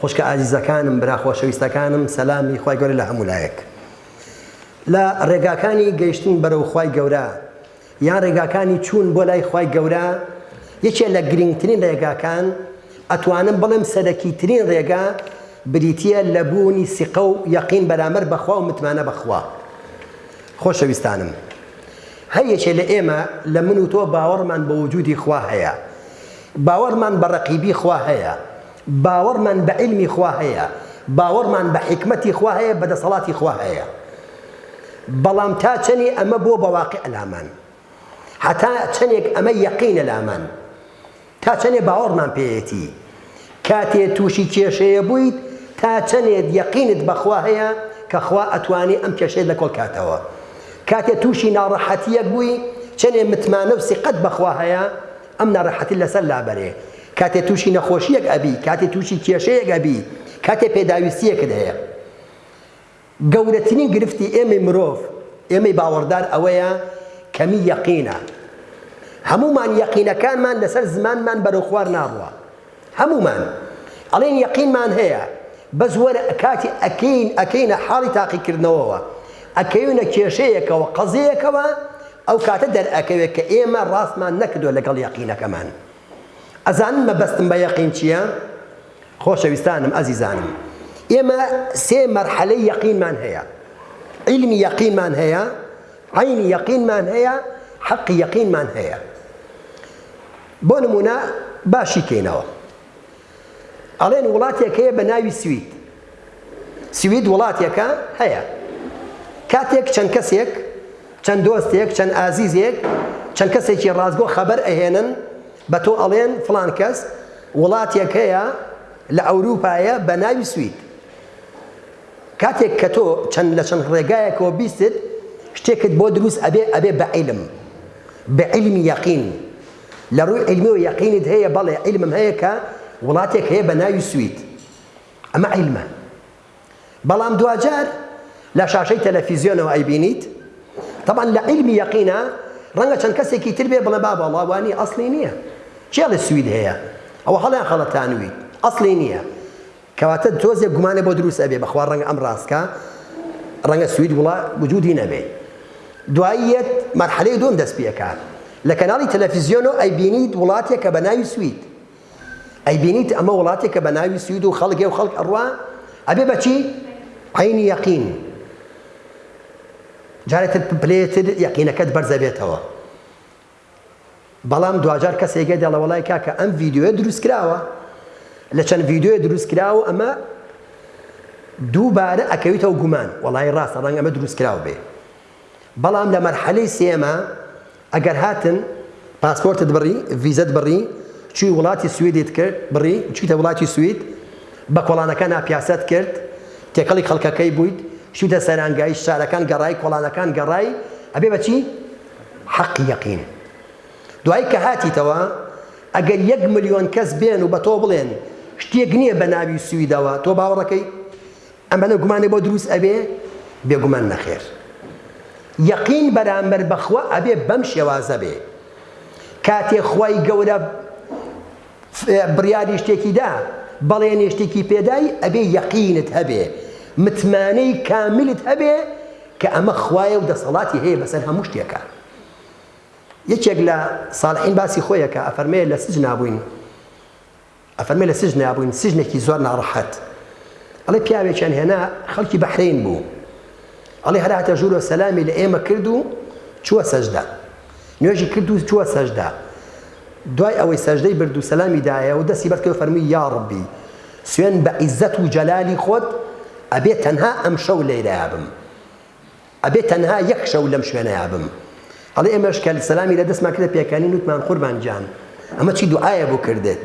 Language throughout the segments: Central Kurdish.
خوشکە ئازیزەکانم برا خۆشەویستەکانم سەلامی خوای گەورە لە هەموو لایەک لە ڕێگاکانی گەیشتن بەرەو خوای گەورە یان ڕێگاکانی چوون بۆ لای خوای گەورە یەکێ لە گرنگترین ڕێگاکان ئەتوانم بڵێم سەرەکی ترین ڕێگا بریتە لە بوونی سیقە و یەقین بەرامەر بەخوا و متمانە بەخوا خۆشەویستانم هەر یەکێ لە ئێمە لە من و تۆ باوەڕمان بە وجودی خوا هەیە باوەڕمان بە ڕەقیبی خوا هەیە، باوەڕمان بە عیلمی خوا هەیە، باوەڕمان بە حیکمەتی خوا هەیە، بە دەسەڵاتی خوا هەیە. بەڵام تا چەنی ئەمە بووە بە واقع لامان، هەتا چەنێک ئەمە یەقینە لامان، تا چەنێ باوەڕمان پێیەتی، کاتێ تووشی کێشەیە بوویت، تا چەنێت یەقینت بە خوا هەیە کە خوا ئەتوانێ ئەم کێشەیەت لە کۆڵ کاتەوە، کاتێ تووشی ناڕەحەتییەک بووی، چەنێ متمانە و سیقەت بە خوا هەیە، ئەم ناڕەحەتی لەسەر لابەرێ کاتێ تووشی نەخۆشییەک ئەبی، کاتێ تووشی کێشەیەک ئەبی، کاتێ پێداویستییەکت هەیە. گەورەترین گرفتی ئێمەی مرۆڤ، ئێمەی باوەڕدار ئەوەیە کەمی یەقینە. هەموومان یەقینەکانمان لەسەر زمانمان بەرەو خوار ناڕوا. هەموومان ئەڵێن یەقینمان هەیە بەس وەرە کاتی ئەکەین ئەکەینە حاڵی تاقیکردنەوەوە ئەکەوینە کێشەیەکەوە قەزیەکەوە ئەو کاتە دەرئەکەوێت کە ئێمە ڕاستمان نەکردوە لەگەڵ یەقینەکەمان ئەزانن مەبەستم بە یەقین چییە؟ خۆشەویستانم ئەزیزانم ئێمە سێ مەرحەلەی یەقینمان هەیە عیلمی یەقینمان هەیە عینی یەقینمان هەیە حەقی یەقینمان هەیە بۆ نموونە با شیکەینەوە. ئەڵێن وڵاتێک هەیە بە ناوی سوید. سوید وڵاتێکە هەیە. کاتێک چەند کەسێک، چەند دۆستێک، چەند ئازیزێک، چەند کەسێکی ڕاستگۆ خەبەر ئەهێنن بە تۆ ئەڵێن فڵان کەس وڵاتێک هەیە لە ئەورووپایە بە ناوی سوید. کاتێک کە تۆ چەند لە چەند ڕێگایەکەوە بیستت شتێکت بۆ دروست ئەبێ ئەبێ بە عیلم بە عیلمی یەقین لە ڕووی عیلمیەوە یەقینت هەیە بەڵێ عیلمم هەیە کە وڵاتێک هەیە بە ناوی سوید ئەمە عیلمە بەڵام دواجار لە شاشەی تەلەفیزیۆنەوە ئەیبینیت طبعا لە عیلمی یەقینە ڕەنگە چەند کەسێکی تر بێ بڵێ بابا وڵاوانی ئەسلی نییە کێڵێ سوید هەیە ئەوە هەڵیان خەڵەتانویت ئەسلی نییە کەواتە تۆزێک گومانێ بۆ دروست ئەبێ بەخوا ڕەنگە ئەم ڕاستکا ڕەنگە سوید وڵا وجودی نەبێ دوایی یەت مەرحەلەی دوم دەست پێکا لە کەناڵی تەلەفیزیۆنۆ ئەی بینیت وڵاتێک کە بە ناوی سوید ئەی بینیت ئەمە وڵاتێک کە بە ناوی سوید و خەڵگێ و خەڵک ئەڕوا ئەبێ بەچی عینی یەقین جارێتر پلێتر یەقینەکەت بەرزەبێتەوە بەڵام دواجار کەسێک یە دەڵێ وەڵای کاکە ئەم ڤیدیۆیە دروست کراوە لە چەند ڤیدیۆیە دروست کراوە ئەمە دووبارە ئەکەویتەوە گومان وەڵای ڕاستە ڕەنگ ئەمە دروست کراوە بێ بەڵام لە مەرحەلەی سێمە ئەگەر هاتن پاسپۆرتت بڕی ڤیزەت بڕی چوی وڵاتی سوێدیت کرد بڕی چیتە وڵاتی سوید بە کۆڵانەکە ناپیاست کرد تێکەڵی خەڵکەکەی بوویت شوتە سەرانگای شارەکان گەڕای کۆڵانەکان گەڕای ئەبێ بەچی حەقی یەقین دوای کە هاتیتەوە ئەگەر یەک ملیۆن کەس بێن و بە تۆ بڵێن شتێک نییە بە ناوی سویدەوە تۆ باوەڕەکەی ئەمەە گومانێ بۆ دروست ئەبێ بێگومان نەخێر یەقین بەرامبەر بەخوا ئەبێ بەم شێوازە بێ کاتێ خوای گەورە بڕیاری شتێکی دا بەڵێنێ شتێکی پێدای ئەبێ یەقینت هەبێ متمانەی کاملت هەبێ کە ئەمە خوایە و دەسەڵاتی هەیە بەسەر هەموو شتێکە یەکێک لە ساڵحین باسی خۆیەکە ئەفەرمەیە لە سج نابووین ئەفەرمە لە سج نابووین سجنێکی زۆر ناڕەحەت ئەڵێ پیاوێکیان هێنا خەڵکی بەحرین بوو ئەڵێ هەر هاتە ژوورەوە سەلامی لە ئێمە کرد و چووە سەجدە نوێژی کرد و چووە سەجدە دوای ئەوەی سەجدەی برد و سەلامی دایە و دەستی بەرکەوە فەرمی یا ڕبی سوێن بە عیزەت و جەلالی خۆت ئەبێ تەنها ئەم شەو لێرەیا بم ئەبێ تەنها یەک شەو لەم شوێنەیا بم ئەڵێ ئێمەش کە سەلامی لە دەستمان کرد پێکانی نوتمان قوربان گیان ئەمە چی دوعاە بۆ کردێت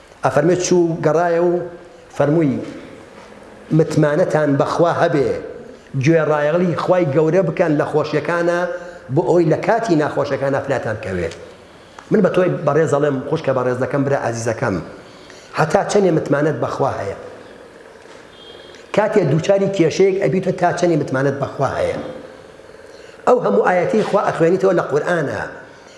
ئەفەرمێت چوو و گەڕایە و فەرمووی، متمانەتان بە خوا هەبێ، گوێڕایەڵی خوای گەورە بکەن لە خۆشیەکانا بۆ ئەوەی لە کاتی ناخۆشەکانا فریاتان کەوێ. من بە تۆی بەڕێز ئەڵێم، خوشکە بەڕێزەکەم، برا ئازیزەکەم، هەتا چەنێ متمانەت بە خوا هەیە؟ کاتێ دووچاری کێشەیەک ئەبیتە تا چەنی متمانەت بە خوا هەیە؟ ئەو هەموو ئاەتی خوا ئەخوێنیتەوە لە قورآانە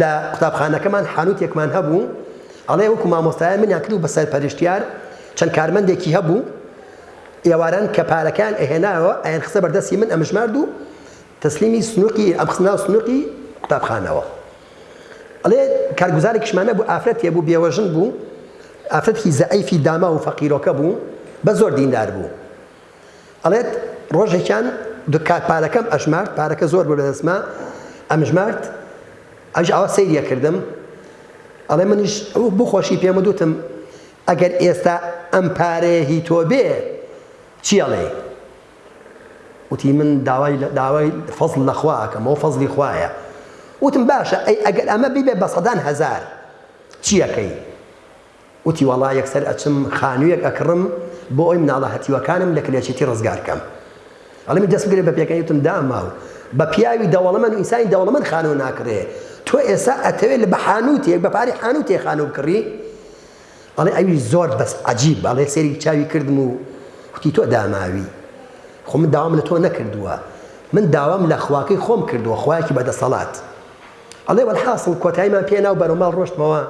لە قوتابخانەکەمان حانوتێکمان هەبوو ئەڵێ وەکو مامۆستایە منیان کرد و بە سەرپەرشتیار چەند کارمەندێکی هەبوو ئێواران کە پارەکان ئەهێناوە ئەیان خسە بەردەستی من ئەمژمارد و تەسلیمی سنووقی ئەم خسنا و سنووقی قوتابخانەوە ئەڵێ کارگوزارێکشمانە بوو ئافرەت تێ بوو بێوەژن بوو ئافرەتی زەعیفی داما و فەقیرۆکە بوو بە زۆر دیندار بوو ئەڵێت ڕۆژێکیان دوکار پارەکەم ئەژمارد پارەکە زۆر بوو لەدەستما ئەمژمارد ئەژ ئاوا سەیری ئەکردم ئەڵێ منیش ئەو بۆ خۆشی پێم دوتم ئەگەر ئێستا ئەم پارەیە هی تۆ بێ چی ئەڵێ وتی من داوای داوای فەزل لەخوا ئەکەم ئەو فەزلی خوایە وتم باشە ئەی ئەگەر ئەمە بیبێ بە سەدان هەزار چیەکەی وتی وەڵا یەکسەر ئەچم خانویەک ئەکڕم بۆ ئەوەی مناڵە هەتیوەکانم لە کلێچیتی ڕزگار کەم ئەڵێمی دەست بگرە بە پێکەنی وتم داماو بە پیاوی دەوڵەمەن و ئینسانی دەوڵەمەن خانو ناکڕێ تۆ ئێسا ئەتەوێ لە بە حانوتێک بە پارەی حانوتێ خانو بکڕی ئەڵێ ئەوی زۆر بەس عجیب ئەڵێ سێری چاوی کردم و وتی تۆ داماوی خۆ من داوام لە تۆ نەکردووە من داوام لە خواکەی خۆم کردووە خوایەکی بەدەسەڵات ئەڵێ وەلحاصل کۆتاییمان پێناو بەرەو ماڵ ڕۆشتمەوە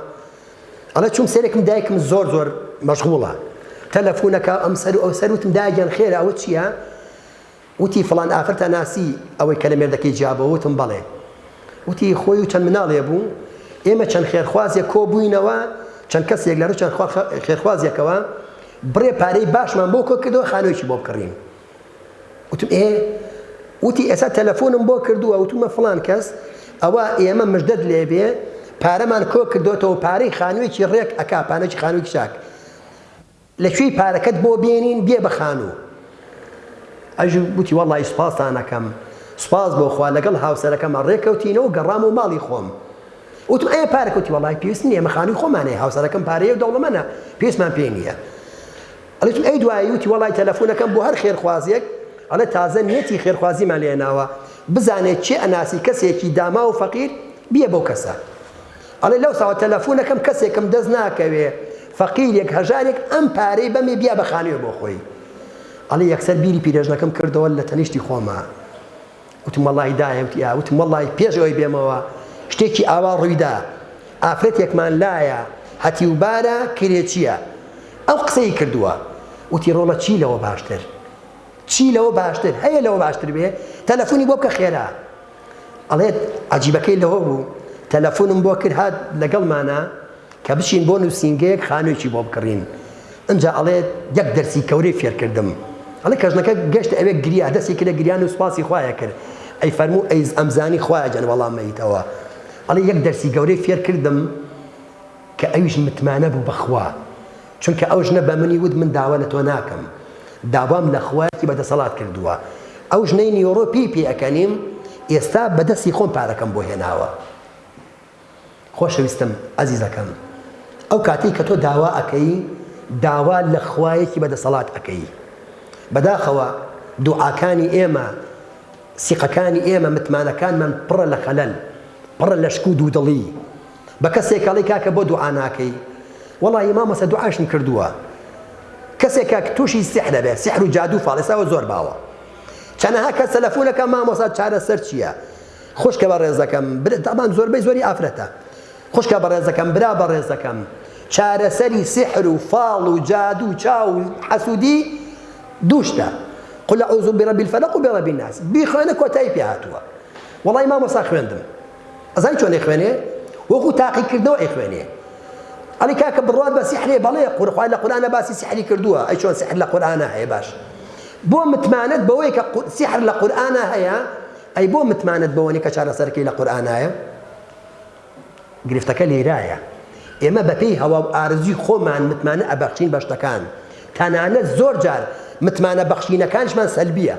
ئەڵێ چوم سەرێکم دایکم زۆر زۆر مەشغوڵە تەلەفونەکە ئەم سەر ئەو سەر وتم داگیان خێرە ئەوە چییە؟ وتی فڵان ئافرەتە ناسی ئەوەی کە لە مێردەکەی جیابەوە وتم بەڵێ وتی خۆی و چەند مناڵێ بوو ئێمە چەند خێرخوازێک کۆ بووینەوە چەند کەسێک لە ڕوو چەند خێرخوازێکەوە بڕێ پارەی باشمان بۆ کۆ کردەوە خانوێکی بۆ بکڕین وتم ئێ؟ وتی ئێستا تەلەفۆنم بۆ کردووە وتوومە فڵان کەس ئەوە ئێمە مژدەت لێ بێ پارەمان کۆ کردۆتەوە پارەی خانوویەکی ڕێک ئەکا پانەکی خانوویەکی چاک لە کوێی پارەکەت بۆ بێنین بێ بە خانوو ئەژ وتی وەڵی سوپاستانەکەم سوپاس بۆ خوا لەگەڵ هاوسەرەکەمە ڕێکەوتینەوە گەڕام و ماڵی خۆم وتم ئەیە پارەکەوتی وڵی پێویست نیە مەخانوی خۆمانەیە هاوسەرەکەم پارەیە و دەوڵەمەە پێستمان پێ نییە ئەڵێ ئەی دوایی وتی وەڵای تەلەفونەکەم بۆ هەر خێرخوازێک ئەڵێ تازە نیەتی خێرخوازیمان لێ ناوە بزانێ چێ ئەناسی کەسێکی داماو و فەقیر بیە بەو کەسە ئەڵێ لەو ساوە تەلەفونەکەم کەسێکم دەست ناکەوێ فەقیرێک هەژارێک ئەم پارەی بەمێ بیا بە خانوێ بۆ خۆی ئەڵێ یەکسەر بیری پیرێژنەکەم کردەوە لە تەنیشتی خۆمە وتم وەڵای دایە وتی ئا وتم وەڵای پێش ئەوەی بێمەوە شتێکی ئاوا ڕوویدا ئافرەتێکمان لایە هەتیوبارە کرێچیە ئەو قسەی کردووە وتی ڕۆڵە چی لەوە باشتر چی لەوە باشتر هەیە لەوە باشتر بێ تەلەفۆنی بۆ بکە خێرا ئەڵێت عجیبەکەی لەوە بوو تەلەفۆنم بۆ کرد هات لەگەڵمانە کە بچین بۆ نوسینگەیەک خانوێکی بۆ بکڕین ئنجا ئەڵێت یەک دەرسی کەورەی فێر کردم ئەڵێ کەژنەکە گەشت ئەوێ گریا دەستی کرە گریان و سپاسی خوایە کرد ئەی فەرموو ئەیز ئەمزانی خوایە جەن وەڵام مەیتەوە ئەڵێ یەک دەرسی گەورەی فێر کردم کە ئەویش متمانە بوو بەخوا چونکە ئەو ژنە بە منی وت من داوا لە تۆ ناکەم داوام لە خوایەکی بەدەسەڵات کردووە ئەو ژنەی نیۆڕۆ پێی پێەکەنیم ئێستا بەدەستی خۆم پارەکەم بۆ هێناوە خۆشەویستم ئەزیزەکەم ئەو کاتەی کە تۆ داوا ئەکەی داوا لە خوایەکی بە دەسەڵات ئەکەی بەداخەوە دوعاکانی ئێمە سیقەکانی ئێمە متمانەکانمان پڕە لە خەلەل پڕە لە شک و دوودڵی بە کەسێک کەڵی کاکە بۆ دوعا ناکەی وەڵی مامەسە دوعاشم کردووە کەسێکە تووشی سیحرە بێ سیحر و جادو فاڵێساوە زۆر باوە چەنەها کە سەلەفونەکە مامۆسا چارەسەر چییە خوشکە بەڕێزەکەم برا تابان زۆربەی زۆری ئافرەتە خوشکە بەڕێزەکەم برا بەڕێزەکەم چارەسەری سحر و فاڵ و جادو و چاو حەسودی دوو شتە قل اعوذ برب الفلق و برب الناس بیخوێنە کۆتای پێ هاتووە وڵی مامۆسا خوێندم ئەزای چۆنێ خوێنێ وەکو تاقیکردنەوە ئەی خوێنێ ئەلی کاکە بڕات بە سیحرێ بەڵێ قورخوای لە قورانە باسی سیحری کردووە ئەی چۆن سیحر لە قورانە هەیە باش بۆ متمانەت بەوەی کە سیحر لە قورانە هەیە ئەی بۆ متمانەت بەوەنیە کە چارەسەرەکەی لە قورئانایە؟ گرفتەکە لێرایە ئێمە بەپێی هەوا و ئارزوی خۆمان متمانە ئەبەخشین بە شتەکان تەنانەت زۆر جار متمانە بەخشینەکانشمان سەلبیە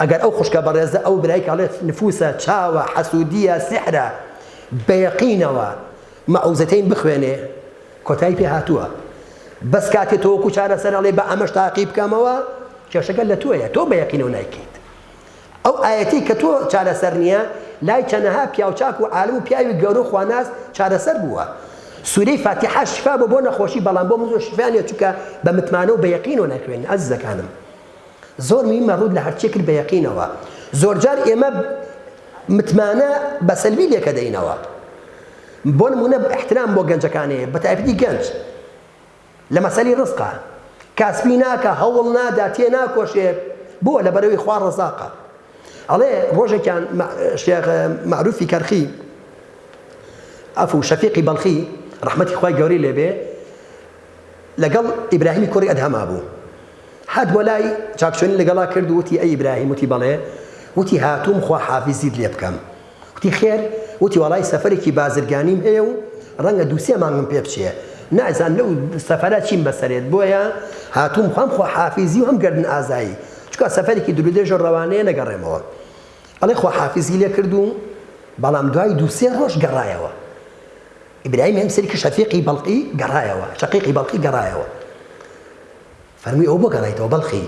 ئەگەر ئەو خوشکە بەڕێزە ئەو برای کاڵێت نفوسە چاوە حەسوودیە سحرە بەیەقینەوە مەعوزەتەین بخوێنێ کۆتای پێ هاتووە بەس کاتێ تۆ وەکو چارەسەر ئەڵێ بە ئەمەش تاقی بکەمەوە کێشەکە لە تۆیە تۆ بە یەقینەوە نایکەیت ئەو ئاەتی کە تۆ چارەسەر نییە لای چەنەها پیاوچاک و عالم و پیاوی گەورە و خواناس چارەسەر بووە سوورەی فاتیحە شفا بۆ بۆ نەخۆشی بەڵام بۆ مزۆ شفانێ چکە بە متمانە و بە یەقینەوە ناخوێنی ئەززەکانم زۆر مهیمە ڕووت لە هەرچییەک کرد بە یەقینەوە زۆرجار ئێمە متمانە بە سەلبی لێکە دەینەوە بۆ نمونە احترام بۆ گەنجەکانەیە بە تایبەتی گەنج لە مەسەلی ڕزقە کاسبی ناکە هەوڵ نادا تێ ناکۆشێت بۆ لە بەرەوەی خوا ڕزاقە ئەڵێ ڕۆژێکیان شێخ معروفی کەرخی ئەفو شەفیقی بەڵخی ڕحمەتی خی گەوری لێبێ لەگەڵ ئیبراهیمی کوڕی ئەدهەما بوو. هات بۆ لای، چاکچۆنی لەگەڵا کرد و وتی، ئەی ئیبراهیم، وتی، بەڵێ، وتی، هاتووم خوا حافیزیت لێ بکەم. وتی، خێر؟ وتی، وەڵای سەفەرێکی بازرگانیم هەیە و ڕەنگە دوو سێ مانگم پێ بچێ. نازانم لەو سەفەرە چیم بەسەرێت، بۆیە هاتووم هەم خواحافیزی و هەم گەردن ئازایی، چونکا سەفەرێکی دوورودرێژە و ڕەوانەیە نەگەڕێمەوە. ئەڵێ خواحافیزی لێ کرد و بەڵام دوای دوو سێ ڕۆژ گەڕایەوە. ئیبراهیم هەمسەرکی شەفیقی بەڵخی گەڕایەوە، شەقیقی بەڵخی گەڕایەوە. فەرمووی ئەوە بۆ گەڕایتەوە بەڵخی؟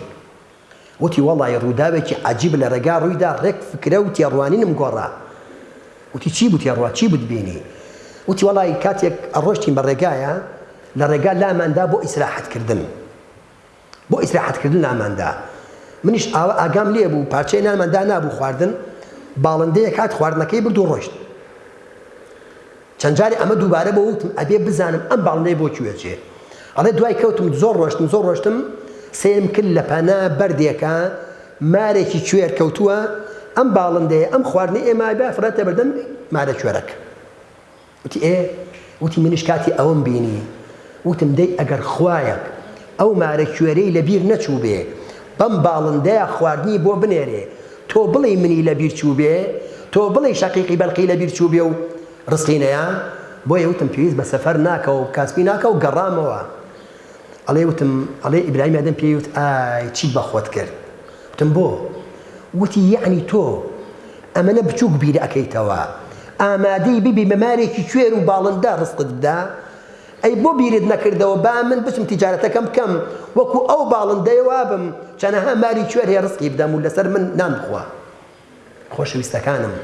وتی وەڵای ڕووداوێکی عەجیب لە ڕێگا ڕوویدا ڕێک فکرە و تێڕوانینم گۆڕا. وتی چی بوو تێڕوا چی بووت بینی؟ وتی وەڵای کاتێک ئەڕۆشتین بە ڕێگایا لە ڕێگا لاماندا بۆ ئیسراحەت کردن. بۆ ئیسراحەت کردن نانمان دا منیش ئاوا ئاگام لێ بوو پارچەی نانمان دا نابوو خواردن باڵندەیەک هات خواردنەکەی برد و ڕۆشت چەند جارێ ئەمە دووبارە بۆ وتم ئەبێ بزانم ئەم باڵندەی بۆ کوێچێ ئەڵێ دوای کەوتم زۆر ڕۆشتم زۆر ڕۆشتم سێرم کرد لە پەنا بەردێکە مارێکی کوێر کەوتووە ئەم باڵندەیە ئەم خواردنی ئێمە بافرەتە بەردەم مارە کوێرەکە وتی ئێ وتی منیش کاتی ئەوەم بینی وتم دەی ئەگەر خوایەک ئەو مارە کوێرەی لەبیر نەچووبێ بەم باڵندەیە خواردنی بۆ بنێرێ تۆ بڵێی منی لەبیر چووبێ تۆ بڵێی شەقیقی بەلقی لەبیر چووبێ و ڕزقی نەیا بۆیە وتم پێویست بە سەفەر ناکە و کاسپی ناکە و گەڕامەوە ئەڵێ وتم ئەڵێ ئیبراهیم ئەدەم پێی وت ئای چیت بەخۆت کرد وتم بۆ وتی یعنی تۆ ئەمەنە بچوک بیر ئەکەیتەوە ئامادەی ببی بە مارێکی کوێر و باڵندە ڕزقت بدا؟ ئەی بۆ بیرت نەکردەوە با من بچم تیجارەتەکەم بکەم وەکو ئەو باڵندەیە وابم چەنەها ماری کوێر هەیە ڕزقی بدەم و لەسەر من نان بخوا خۆشەویستەکانم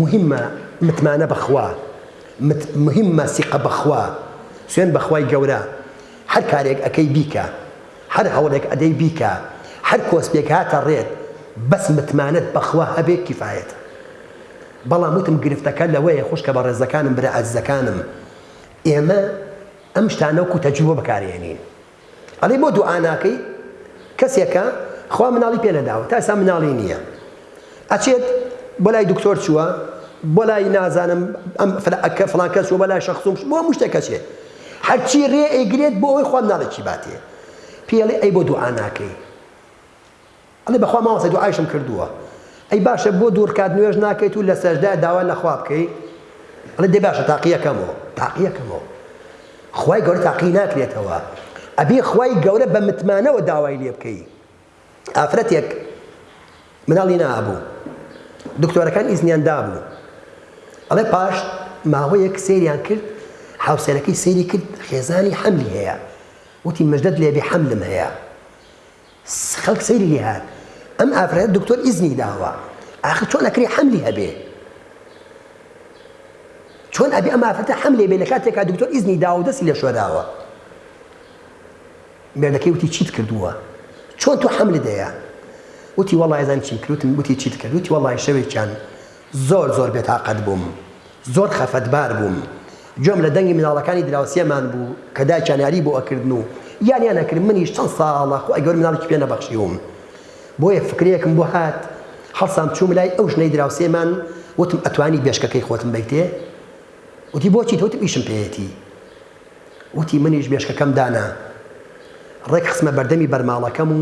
مهمە متمانە بەخوا مت مهمە سیقە بەخوا سوێن بەخوای گەورە هەر کارێک ئەکەی بیکە هەر هەوڵێک ئەدەی بیکە هەر کۆسپێک هاتە ڕێت بەس متمانەت بەخوا هەبێ کیفایەتە بەڵام وتم گرفتەکە لەوەیە خوشکە بەڕێزەکانم برا ئازیزەکانم ئێمە ئەم شتانە وەکو تەجروبە بەکارێنین ئەڵێ بۆ دوعا ناکەی کەسێکە خوا مناڵی پێ نەداوە تا ئێستا مناڵی نییە ئەچێت بۆ لای دکتۆر چووە بۆ لای نازانم ئەم فلان ئەکە فلان کەس چووە بۆ لای شەخس و مش- بۆ هەموو شتێک ئەچێت هەرچی رێ ئەیگرێت بۆ ئەوەی خوا مناڵێکی باتێ پێی ئەڵێ ئەی بۆ دوعا ناکەی ئەڵێ بەخوا مامۆستا دوعایشم کردووە ئەی باشە بۆ دوو رکات نوێژ ناکەیت و لە سەژدە داوا لە خوا بکەی ئەڵێ دەی باشە تاقیەکەمەوە تاقیەکەمەوە خوای گەورە تاقی ناکرێتەوە ئەبێ خوای گەورە بە متمانەوە داوای لێ بکەی ئافرەتێک مناڵی نابوو دکتۆرەکان ئیزنیان دابوو ئەڵێ پاش ماوەیەک سریان کرد حوسێنەکەی سری کرد خێزانی حەملی هەیە وتی مژدت لێبێ حەملم هەیە خەڵک سەیری لێ هاات ئەم ئافرەت دکتۆر ئیزنی داوە ئاخر چۆن ئەکری حەملی هەبێ چۆن ئەبێ ئەم ئافرەتە حەملێ بێ لە کاتێکا دکتۆر ئیزنی داوە دەستی لە شوێداوە مێردەکەی وتی چیت کردووە؟ چۆن تۆ حەملت دەیە؟ وتی وەڵای ئەزانی چیم کرد؟ وتم وتی چیت کرد؟ وتی وەڵای شەوێکیان زۆر زۆر بێتاقەت بووم، زۆر خەفەتبار بووم، گوێم لە دەنگی مناڵەکانی دراوسێمان بوو کە دایکیان یاری بۆ ئەکردن و یاریان ئەکرد، منیش چەند ساڵە خوا گەورە مناڵێکی پێ نەبەخشیوم، بۆیە فکرەیەکم بۆ هات هەڵسام چووم لای ئەو ژنەی دراوسێمان وتم ئەتوانی بێشکەکەی خۆتم بەیتێ؟ وتی بۆچی؟ وتم ئیشم پێیەتی. وتی، منیش مێشکەکەم دانا ڕێک خستمە بەردەمی بەرماڵەکەم و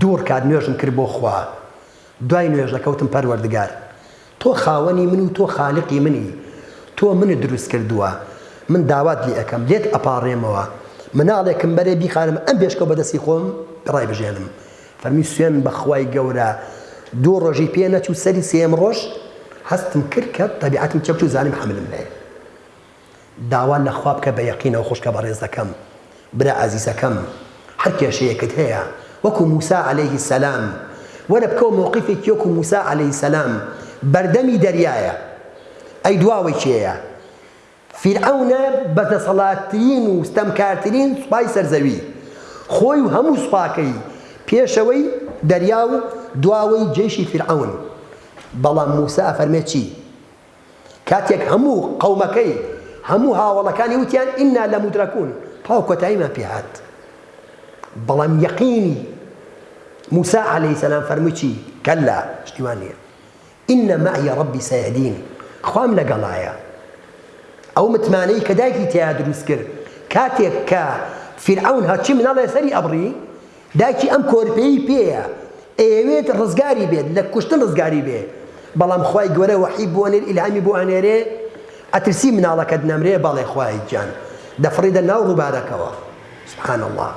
دوو ڕکات نوێژم کرد بۆ خوا، دوای نوێژەکە وتم، پەروەردگار! تۆ خاوەنی من و تۆ خالقی منی، تۆ منت دروست کردووە، من داوات لێ ئەکەم، لێت ئەپاڕێمەوە، مناڵێکم بەرێ بیخارم ئەم بێشکە و بە دەستی خۆم ڕایبژێنم. فەرمووی، سوێند بە خوای گەورە دوو ڕۆژی پێ نەچوو، سەری سێیەم ڕۆژ هەستم کرد کە تەبیعەتم تێکچوو، زانیم حەملم هەیە. داوا لە خوا بکە بە یەقینەوە خوشکە بەڕێزەکەم برا ئازیزەکەم هەر کێشەیەکت هەیە وەکو موسا عەلەیه سەلام وەرە بکەوە مەوقیفێکی وەکو موسا عەلەیه سەلام بەردەمی دەریایە ئەی دواوەی کێیە فیرعەونە بەدەسەڵاتترین و ستەمکارترین سوپای سەرزەوی خۆی و هەموو سوپاکەی پێشەوەی دەریا و دواوەی جەیشی فیرعەون بەڵام موسا ئەفەرمێ چی کاتێک هەموو قەومەکەی هەموو هاوەڵەکانی وتیان ئینا لەمودرەکون تەواو کۆتاییمان پێ هات بەڵام یەقینی موسا عەلەیهی سەلام فەرمووی چی کەلا شتی وان نییە ئینە مەعی ڕەبی سەیەهدین خوام لەگەڵایە ئەو متمانەی کە دایکی تیا دروست کرد کاتێک کە فیرعەون هەرچی مناڵێ سەری ئەبڕی دایکی ئەم کۆرپەیەی پێیە ئەیەوێت ڕزگاری بێت لە کوشتن ڕزگاری بێ بەڵام خوای گەورە وەحی بۆ نێر ئیلهامی بۆ ئەنێرێ ئەترسی مناڵەکەت نەمرێ بەڵێ خوایە گیان دەفڕیدە ناو ڕوبارەکەوە سبحان اللە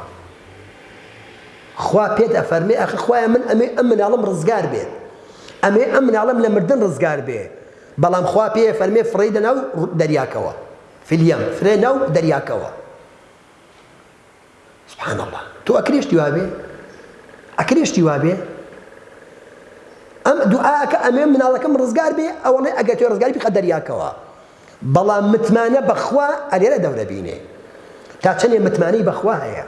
خوا پێت ئەفەرمێ ئەخ خوایە من ئەمێ ئەم مناڵم ڕزگار بێت ئەمێ ئەم مناڵم لە مردن ڕزگار بێ بەڵام خوا پێ فەرمێ فڕیدە ناو دەریاکەوە فلیەم فرێ ناو دەریاکەوە سبحان اللە تۆ ئەکرێ شتی وابێ ئەکرێ شتی وابێ ئەم دوعاکە ئەمێ مناڵەکەم ڕزگار بێ ئەوەڵێ ئەگەر تۆ ڕزگاری بقە دەریاکەوە بەڵام متمانە بەخوا ئەلێرە دەورە بینێ تا چەندێ متمانەی بەخوا هەیە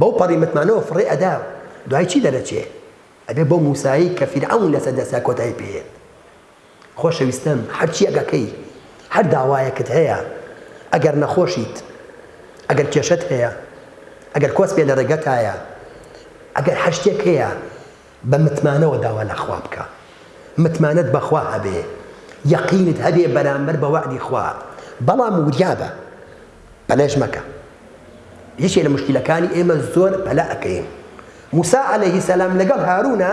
بەو پەڕی متمانەوە فڕێ ئەدا دوای چی دەرەچێ ئەبێ بۆ موسایی کە فیرعون لەسەر دەستا کۆتایی پێێت خۆشەویستن هەرچی ئەگەکەی هەر داوایەکت هەیە ئەگەر نەخۆشیت ئەگەر کێشەت هەیە ئەگەر کۆسپێ لە ڕێگەتایە ئەگەر هەر شتێک هەیە بە متمانەوە داوا لە خوا بکە متمانەت بەخوا هەبێ یەقینت هەبێ بەرامبەر بە وەعدی خوا بەڵام وریابە پەلەش مەکە یەکێ لە مشکلەکانی ئێمە زۆر پەلە ئەکەین موسا عەلەیهی سەلام لەگەڵ هارونا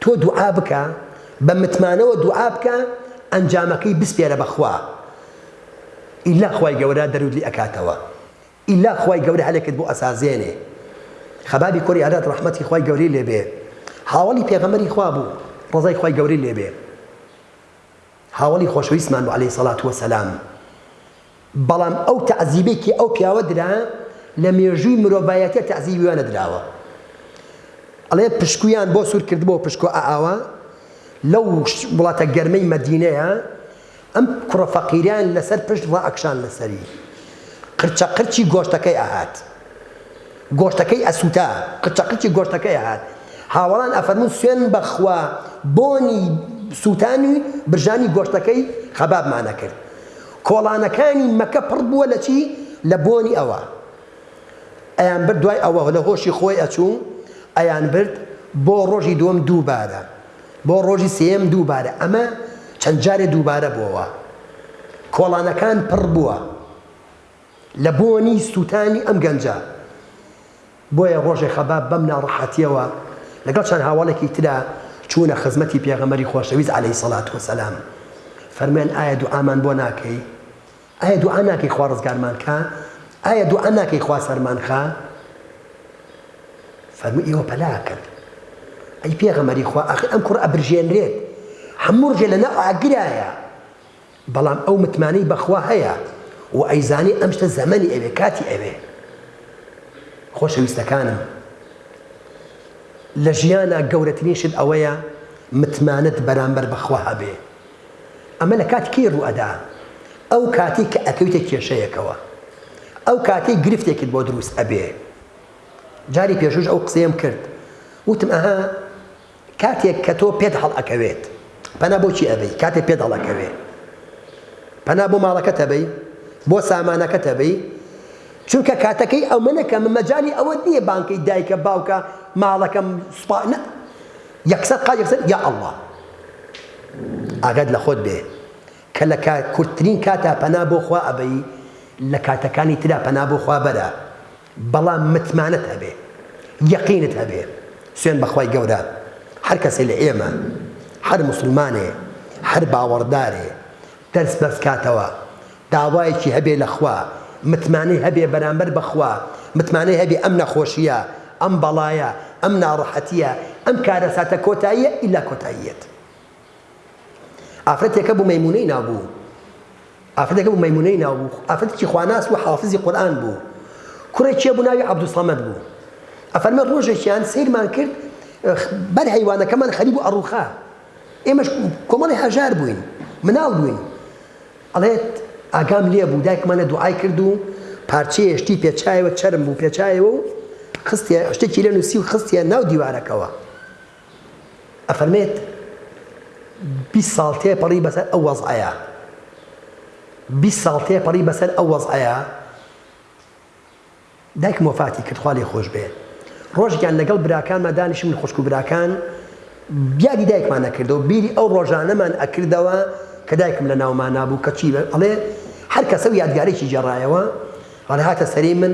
تۆ دوعا بکە بە متمانەوە دوعا بکە ئەنجامەکەی بسپێرە بە خوا ئیلا خوای گەورە دەروت لی ئەکاتەوە ئیلا خوای گەورە هەلێکت بۆ ئەسازێنێ خەبابی کوری ئاراد ڕەحمەتی خوای گەوری لێبێ هاوڵی پێغەمەری خوا بوو ڕزای خوای گەوری لێبێ هاوەڵی خۆشەویستمان بوو عەلەیهی سەڵات وەسەلام، بەڵام ئەو تەعزیبەی کە ئەو پیاوە درا لە مێژووی مرۆڤایەتیە تەعزیبی وا نەدراوە. ئەڵێ پشکویان بۆ سوور کردبۆ پشکۆ ئائاوا لەو وڵاتە گەرمەی مەدینەیە ئەم کوڕە فەقیریان لەسەر پشت ڕائەکشان لەسەری قرچە قرچی گۆشتەکەی ئەهات. گۆشتەکەی ئەسوتا قچە قچی گۆشتەکەی ئەهات هاوەڵان ئەفەرموون سوێن بەخوا بۆنی سوتانی برژانی گۆشتەکەی خەبابمان ئەکرد کۆڵانەکانی مەکە پڕ بووە لە چی لە بۆنی ئەوە ئەیان برد دوای ئەوە لە هۆشی خۆی ئەچوو ئەیان برد بۆ ڕۆژی دووەم دووبارە بۆ ڕۆژی سێم دووبارە ئەمە چەند جارێ دووبارە بۆوە کۆڵانەکان پڕ بووە. لە بۆنی سووتانی ئەم گەنجە. بۆیە ڕۆژێ خەباب بەم ناڕەحەتیەوە لەگەڵ چەند هاوەڵێکی ترا چوونە خزمەتی پێغەمبەری خۆشەویست علیە سەلات وسلام فەرمویان ئایا دوعامان بۆ ناکەی؟ ئایا دوعا ناکەی خوا ڕزگارمان کا؟ ئایا دوعا ناکەی خوا سەرمان خا؟ فەرمو ئێوە پەلاکەن ئەی پێغەمەری خوا ئەخی ئەم کوڕ ئەبرژێنرێت هەموو ڕژێ لە ناو ئاگرایە بەڵام ئەو متمانەی بەخوا هەیە و ئەیزانێ ئەم شتە زەمەنی ئەوێ کاتی ئەوێ. خۆشەویستەکانم لە ژیانا گەورەترین شت ئەوەیە متمانەت بەرامبەر بەخوا هەبێ. ئەمە لە کاتی کەی ڕوو ئەدا؟ ئەو کاتەی کە ئەکەویتە کێشەیەکەوە. ئەو کاتەی گرفتێکت بۆ دروست ئەبێ. جاری پێشووش ئەو قسەیەم کرد. وتم ئەها کاتێک کە تۆ پێت هەڵ ئەکەوێت پەنا بۆ چی ئەبەی؟ کاتێ پێت هەڵ ئەکەوێ پەنا بۆ ماڵەکەت ئەبەی؟ بۆ سامانەکەت ئەبەی؟ چونکە کاتەکەی ئەو منەکە من مەجای ئەوەت نییە بانکەی دایکە باوکە ماڵەکەم سوپا نە یەکسەر قا یەکسەر یا ئەڵڵا ئاگات لە خۆت بێ کە لە کورتترین کاتا پەنا بۆ خوا ئەبەی لە کاتەکانی ترا پەنا بۆ خوا بەرە بەڵام متمانەت هەبێ یەقینت هەبێ سوێن بەخوای گەورە هەر کەسێ لە ئێمە هەر موسڵمانێ هەر باوەڕدارێ دەرس بەرز کاتەوە داوایەکی هەبێ لە خوا متمانەی هەبێ بەرامبەر بە خوا متمانەی هەبێ ئەم نەخۆشیە ئەم بەڵایە ئەم ناڕەحەتیە ئەم کارەساتە کۆتاییە ئیلا کۆتاییەت. ئافرەتێکە بوو مەیمونەی ناوبوو ئافرەتێکە بوو مەیمونەی ناوبوو ئافرەتێکی خواناس و حافزی قورآن بوو کوڕێکیە بوو ناوی عەبدوسەمەد بوو ئەفەرمە ڕۆژێکیان سیرمان کرد بەر هەیوانەکەمان خەریب و ئەڕوخا ئێمەش کۆمەڵی هەژار بووین مناڵ بووین ئەڵێت ئاگام لێ بوو دایکمانە دوعای کرد و پارچەیە شتی پێچایەوە چرم بوو پێچایەوە و خستە شتێکی لە نووسی و خستە ناو دیوارەکەەوە ئەفەرمێت بیست ساڵ تێپەڕی بەسەر ئەو وەزعەیە بیست ساڵ تێپەڕی بەسەر ئەو وەزعەیە دایکم وەفاتی کرد خوا لێ خۆش بێ ڕۆژگیان لەگەڵ براکانمە دانیش من خوشک و براکان بیادی دایکمان نەکردەوە بیری ئەو ڕۆژانەمان ئەکردەوە کە دایکم لە ناومان نابوو کە چی ئەڵێ هەر کەسە و یادگارێکی جێڕایەوە ڕەهاتە سەری من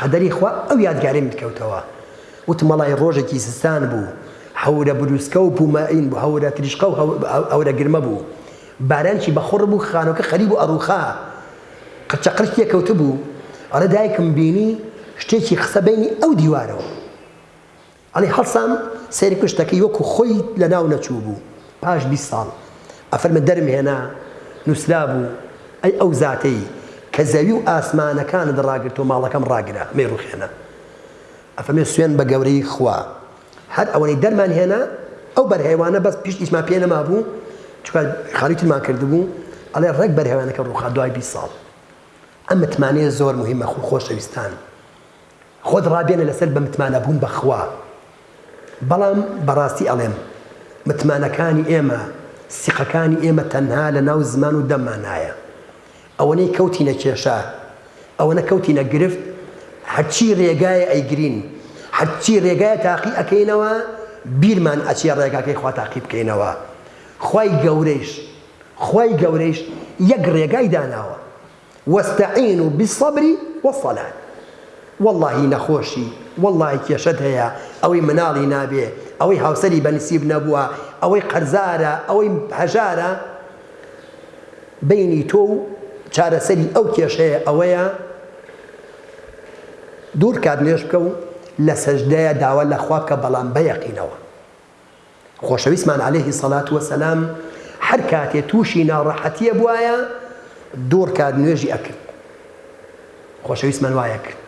قەدەری خوا ئەو یادگاریم بکەوتەوە وتم وەڵای ڕۆژێکی زستان بوو، هەورە بروسکە و پوومەئین بوو، هەورە تریشقە و هەورە گرمە بوو. بارانێکی بە خوڕ بوو، خانووەکە خەریب و ئەڕووخا. قرچەقرچ تێ کەوتبوو. ئەڵێ دایکم بینی شتێکی خستە بەینی ئەو دیوارەوە. ئەڵێ هەڵسام سەیرم کرد شتەکەی وەکوو خۆی لە ناو نەچووبوو. پاش بیست ساڵ ئەفەرمێ دەرم هێنا، نووسرابوو، ئەی ئەو زاتەی کە زەوی و ئاسمانەکانت ڕاگرت و ماڵەکەم ڕاگرە، مەیڕووخێنە. ئەفەرمێ سوێن بە گەورەی خوا هەر ئەوەنەی دەرمان هێنا ئەو بەرهەیوانە بەس پشت ئیشمان پێ نەمابوو چکە خالی ترمان کردبوو ئەڵێ ڕێک بەرهەوانەکە ڕووخا دوای بی ساڵ ئەم متمانەیە زۆر مهمە خو خۆشەویستان خۆت ڕابێنە لەسەر بە متمانە بوون بەخوا بەڵام بەڕاستی ئەڵێم متمانەکانی ئێمە سیقەکانی ئێمە تەنها لە ناو زمان و دەممانایە ئەوەنەی کەوتینە کێشە ئەوەنە کەوتینە گرفت هەرچی رێگایە ئەیگرین هەرچی رێگایە تاقی ئەکەینەوە بیرمان ئەچێ رێگاکەی خوا تاقی بکەینەوە خوای گەورەیش خوای گەورەیش یەک رێگای داناوە واستعینوا بالصبر والصلاة واللهی نەخۆشی واللهی کێشەت هەیە ئەوەی مناڵی نابێ ئەوەی هاوسەری بەنسیب نەبووە ئەوەی قەرزارە ئەوەی هەژارە بەینی تۆ و چارەسەری ئەو کێشەیە ئەوەیە دوو رکات نوێژ بکە و لە سەژدەیە داوا لە خوا بکە بەڵام بە یەقینەوە. خۆشەویستمان عەلەیهی سەڵات وەسەلام هەر کاتێ تووشی ناڕەحەتیە بوایە دوو رکات نوێژی ئەکرد. خۆشەویستمان وایە کرد.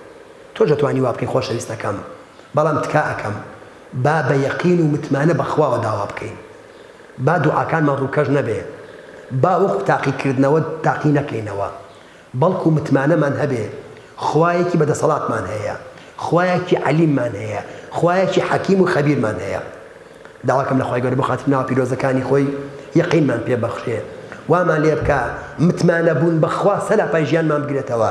تۆش ئەتوانی وا بکەی خۆشەویستەکەم. بەڵام تکا ئەکەم. با بە یەقین و متمانە بە خواوە داوا بکەین. با دوعاکانمان ڕووکەش نەبێ. با وەکو تاقیکردنەوە تاقی نەکەینەوە. بەڵکو متمانەمان هەبێ خوایەکی بە دەسەڵاتمان هەیە، خوایەکی عەلیممان هەیە، خوایەکی حەکیم و خەبیرمان هەیە. داواکەم لە خوای گەورە بۆ خاتری ناوە پیرۆزەکانی خۆی یەقینمان پێ بەخشێ. وامان لێ بکا متمانەبوون بە خوا سەرا پای ژیانمان بگرێتەوە